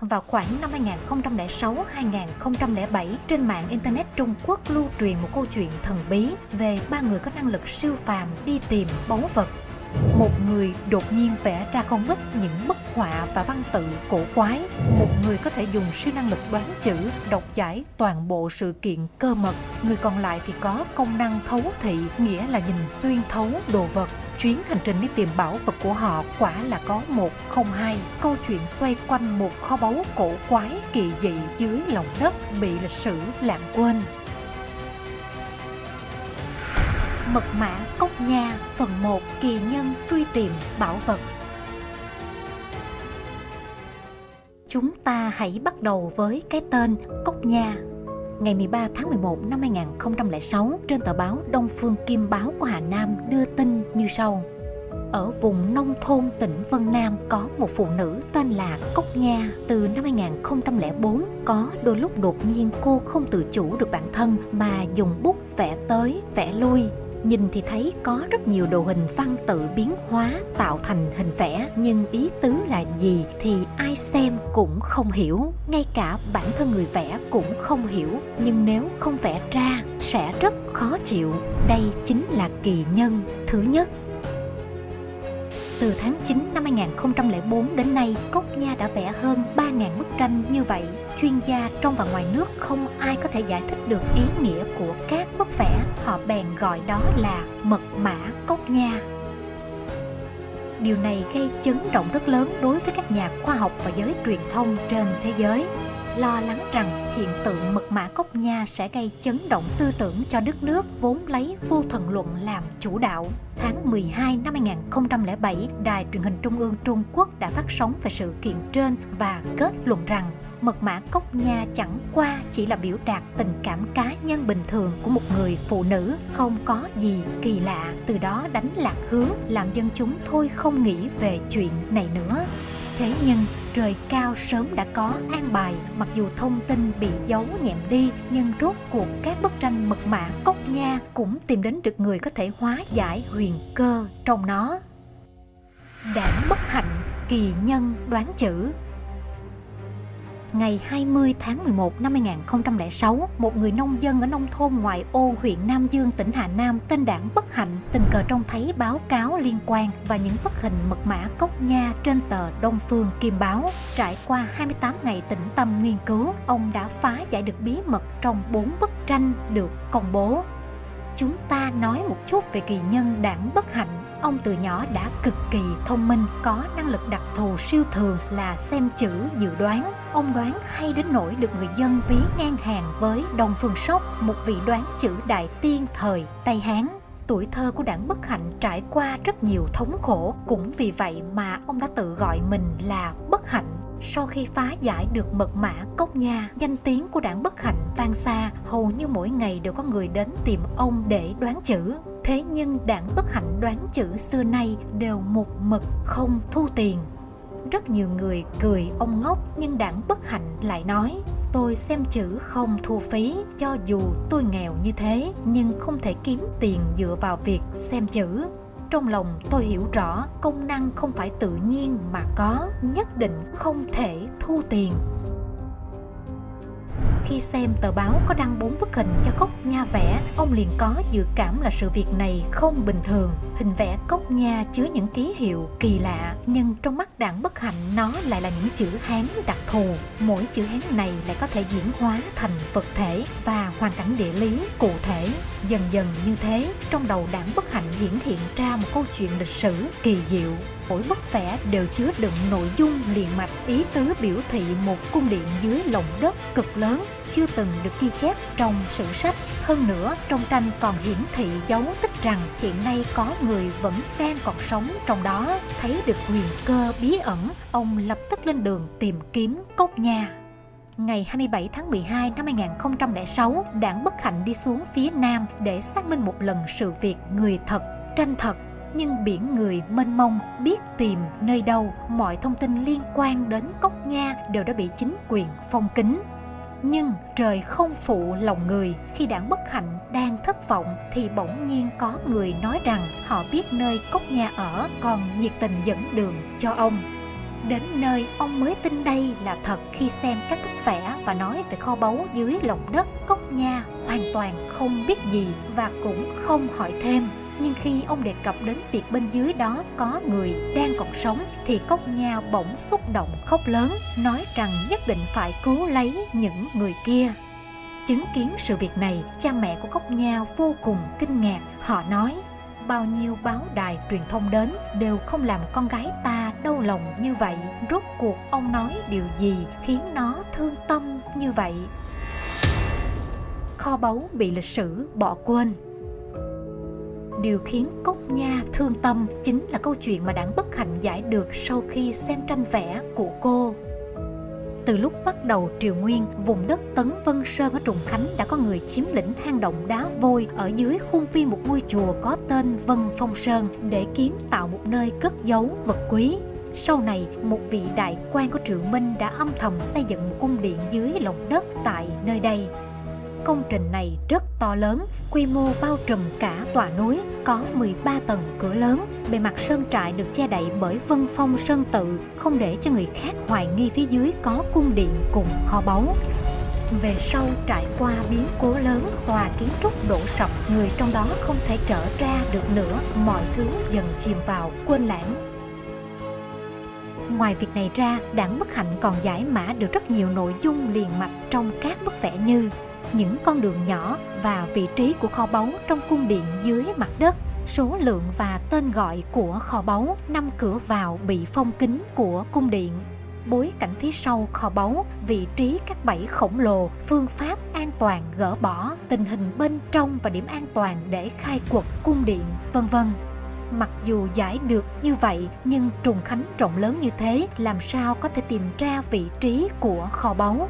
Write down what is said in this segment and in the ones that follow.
vào khoảng năm 2006-2007 trên mạng Internet Trung Quốc lưu truyền một câu chuyện thần bí về ba người có năng lực siêu phàm đi tìm báu vật. Một người đột nhiên vẽ ra không ít những bức họa và văn tự cổ quái. Một người có thể dùng siêu năng lực đoán chữ, đọc giải toàn bộ sự kiện cơ mật. Người còn lại thì có công năng thấu thị, nghĩa là nhìn xuyên thấu đồ vật chuyến hành trình đi tìm bảo vật của họ quả là có một không hai. Câu chuyện xoay quanh một kho báu cổ quái kỳ dị dưới lòng đất bị lịch sử lãng quên. Mật mã Cốc Nha, phần 1 Kỳ nhân truy tìm bảo vật. Chúng ta hãy bắt đầu với cái tên Cốc Nha ngày 13 tháng 11 năm 2006 trên tờ báo Đông Phương Kim Báo của Hà Nam đưa tin như sau. Ở vùng nông thôn tỉnh Vân Nam có một phụ nữ tên là Cốc Nha. Từ năm 2004, có đôi lúc đột nhiên cô không tự chủ được bản thân mà dùng bút vẽ tới, vẽ lui Nhìn thì thấy có rất nhiều đồ hình văn tự biến hóa tạo thành hình vẽ, Nhưng ý tứ là gì thì ai xem cũng không hiểu. Ngay cả bản thân người vẽ cũng không hiểu, Nhưng nếu không vẽ ra sẽ rất khó chịu. Đây chính là kỳ nhân. Thứ nhất từ tháng 9 năm 2004 đến nay, Cốc Nha đã vẽ hơn 3.000 bức tranh như vậy. Chuyên gia trong và ngoài nước không ai có thể giải thích được ý nghĩa của các bức vẽ. Họ bèn gọi đó là mật mã Cốc Nha. Điều này gây chấn động rất lớn đối với các nhà khoa học và giới truyền thông trên thế giới lo lắng rằng hiện tượng mật mã cốc nha sẽ gây chấn động tư tưởng cho đất nước vốn lấy vô thần luận làm chủ đạo. Tháng 12 năm 2007, Đài truyền hình Trung ương Trung Quốc đã phát sóng về sự kiện trên và kết luận rằng mật mã cốc nha chẳng qua chỉ là biểu đạt tình cảm cá nhân bình thường của một người phụ nữ không có gì kỳ lạ từ đó đánh lạc hướng làm dân chúng thôi không nghĩ về chuyện này nữa thế nhưng trời cao sớm đã có an bài, mặc dù thông tin bị giấu nhẹm đi, nhưng rốt cuộc các bức tranh mật mã, cốc nha cũng tìm đến được người có thể hóa giải huyền cơ trong nó. Đảng bất hạnh, kỳ nhân đoán chữ ngày 20 tháng 11 năm 2006, một người nông dân ở nông thôn ngoại ô huyện Nam Dương, tỉnh Hà Nam tên Đảng Bất Hạnh tình cờ trông thấy báo cáo liên quan và những bức hình mật mã cốc nha trên tờ Đông Phương Kim Báo. Trải qua 28 ngày tĩnh tâm nghiên cứu, ông đã phá giải được bí mật trong bốn bức tranh được công bố. Chúng ta nói một chút về kỳ nhân Đảng Bất Hạnh Ông từ nhỏ đã cực kỳ thông minh, có năng lực đặc thù siêu thường là xem chữ dự đoán. Ông đoán hay đến nỗi được người dân ví ngang hàng với Đông Phương Sóc, một vị đoán chữ đại tiên thời Tây Hán tuổi thơ của đảng Bất Hạnh trải qua rất nhiều thống khổ, cũng vì vậy mà ông đã tự gọi mình là Bất Hạnh. Sau khi phá giải được mật mã cốc nha, danh tiếng của đảng Bất Hạnh vang xa, hầu như mỗi ngày đều có người đến tìm ông để đoán chữ. Thế nhưng đảng bất hạnh đoán chữ xưa nay đều một mực không thu tiền. Rất nhiều người cười ông ngốc nhưng đảng bất hạnh lại nói Tôi xem chữ không thu phí cho dù tôi nghèo như thế nhưng không thể kiếm tiền dựa vào việc xem chữ. Trong lòng tôi hiểu rõ công năng không phải tự nhiên mà có, nhất định không thể thu tiền. Khi xem tờ báo có đăng bốn bức hình cho cốc nha vẽ, ông liền có dự cảm là sự việc này không bình thường. Hình vẽ cốc nha chứa những ký hiệu kỳ lạ, nhưng trong mắt đảng bất hạnh nó lại là những chữ Hán đặc thù. Mỗi chữ Hán này lại có thể diễn hóa thành vật thể và hoàn cảnh địa lý cụ thể. Dần dần như thế, trong đầu đảng bất hạnh hiển hiện ra một câu chuyện lịch sử kỳ diệu mỗi bức vẽ đều chứa đựng nội dung liền mạch ý tứ biểu thị một cung điện dưới lòng đất cực lớn chưa từng được ghi chép trong sử sách. Hơn nữa, trong tranh còn hiển thị dấu tích rằng hiện nay có người vẫn đang còn sống trong đó. Thấy được huyền cơ bí ẩn, ông lập tức lên đường tìm kiếm cốc nha. Ngày 27 tháng 12 năm 2006, đảng Bất Hạnh đi xuống phía Nam để xác minh một lần sự việc người thật, tranh thật nhưng biển người mênh mông biết tìm nơi đâu, mọi thông tin liên quan đến cốc nha đều đã bị chính quyền phong kín nhưng trời không phụ lòng người, khi đảng bất hạnh đang thất vọng thì bỗng nhiên có người nói rằng họ biết nơi cốc nha ở, còn nhiệt tình dẫn đường cho ông Đến nơi ông mới tin đây là thật khi xem các bức vẽ và nói về kho báu dưới lòng đất Cốc Nha hoàn toàn không biết gì và cũng không hỏi thêm. Nhưng khi ông đề cập đến việc bên dưới đó có người đang còn sống thì Cốc Nha bỗng xúc động khóc lớn, nói rằng nhất định phải cứu lấy những người kia. Chứng kiến sự việc này, cha mẹ của Cốc Nha vô cùng kinh ngạc. Họ nói, bao nhiêu báo đài truyền thông đến đều không làm con gái ta đau lòng như vậy. Rốt cuộc ông nói điều gì khiến nó thương tâm như vậy? Kho báu bị lịch sử bỏ quên Điều khiến Cốc Nha thương tâm chính là câu chuyện mà đảng bất hạnh giải được sau khi xem tranh vẽ của cô. Từ lúc bắt đầu triều nguyên, vùng đất Tấn Vân Sơn ở Trùng Khánh đã có người chiếm lĩnh hang động đá vôi ở dưới khuôn viên một ngôi chùa có tên Vân Phong Sơn để kiến tạo một nơi cất giấu vật quý. Sau này, một vị đại quan của Triệu Minh đã âm thầm xây dựng một cung điện dưới lòng đất tại nơi đây. Công trình này rất to lớn, quy mô bao trùm cả tòa núi, có 13 tầng cửa lớn. Bề mặt sơn trại được che đậy bởi vân phong sơn tự, không để cho người khác hoài nghi phía dưới có cung điện cùng kho báu. Về sau trải qua biến cố lớn, tòa kiến trúc đổ sập, người trong đó không thể trở ra được nữa, mọi thứ dần chìm vào, quên lãng. Ngoài việc này ra, đảng Bất Hạnh còn giải mã được rất nhiều nội dung liền mạch trong các bức vẽ như những con đường nhỏ và vị trí của kho báu trong cung điện dưới mặt đất số lượng và tên gọi của kho báu, năm cửa vào bị phong kính của cung điện. Bối cảnh phía sau kho báu, vị trí các bẫy khổng lồ, phương pháp an toàn gỡ bỏ, tình hình bên trong và điểm an toàn để khai quật cung điện, vân vân. Mặc dù giải được như vậy, nhưng Trùng Khánh rộng lớn như thế, làm sao có thể tìm ra vị trí của kho báu?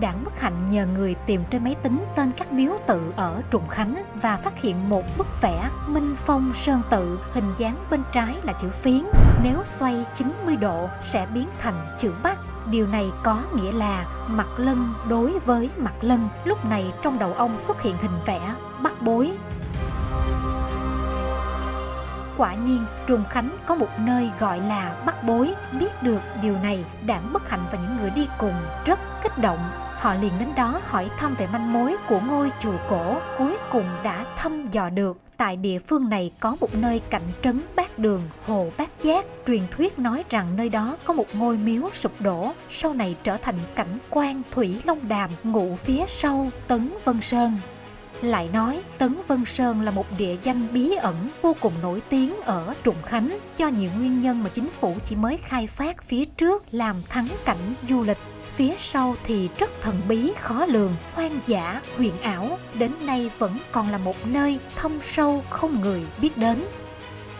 Đảng Bất Hạnh nhờ người tìm trên máy tính tên các miếu tự ở Trùng Khánh và phát hiện một bức vẽ Minh Phong Sơn Tự hình dáng bên trái là chữ phiến, nếu xoay 90 độ sẽ biến thành chữ Bắc. Điều này có nghĩa là mặt lân đối với mặt lân, lúc này trong đầu ông xuất hiện hình vẽ Bắc Bối Quả nhiên, Trùng Khánh có một nơi gọi là Bắc Bối. Biết được điều này, đảng Bất Hạnh và những người đi cùng rất kích động. Họ liền đến đó hỏi thăm về manh mối của ngôi chùa cổ, cuối cùng đã thăm dò được. Tại địa phương này có một nơi cạnh trấn Bát Đường, Hồ Bát Giác. Truyền thuyết nói rằng nơi đó có một ngôi miếu sụp đổ, sau này trở thành cảnh quan Thủy Long Đàm ngụ phía sau Tấn Vân Sơn. Lại nói, Tấn Vân Sơn là một địa danh bí ẩn vô cùng nổi tiếng ở Trùng Khánh do nhiều nguyên nhân mà chính phủ chỉ mới khai phát phía trước làm thắng cảnh du lịch phía sau thì rất thần bí khó lường, hoang dã, huyền ảo, đến nay vẫn còn là một nơi thâm sâu không người biết đến.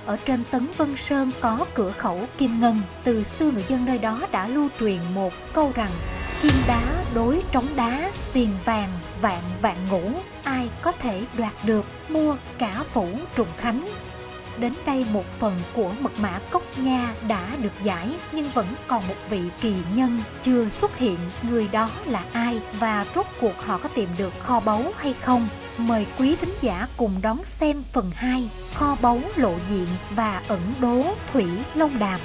Ở trên Tấn Vân Sơn có cửa khẩu Kim Ngân, từ xưa người dân nơi đó đã lưu truyền một câu rằng chim đá đối trống đá, tiền vàng vạn vạn ngũ, ai có thể đoạt được mua cả phủ trùng khánh. Đến đây một phần của mật mã cốc nha đã được giải, nhưng vẫn còn một vị kỳ nhân chưa xuất hiện. Người đó là ai và rốt cuộc họ có tìm được kho báu hay không? Mời quý thính giả cùng đón xem phần 2 Kho báu lộ diện và ẩn đố Thủy Long Đàm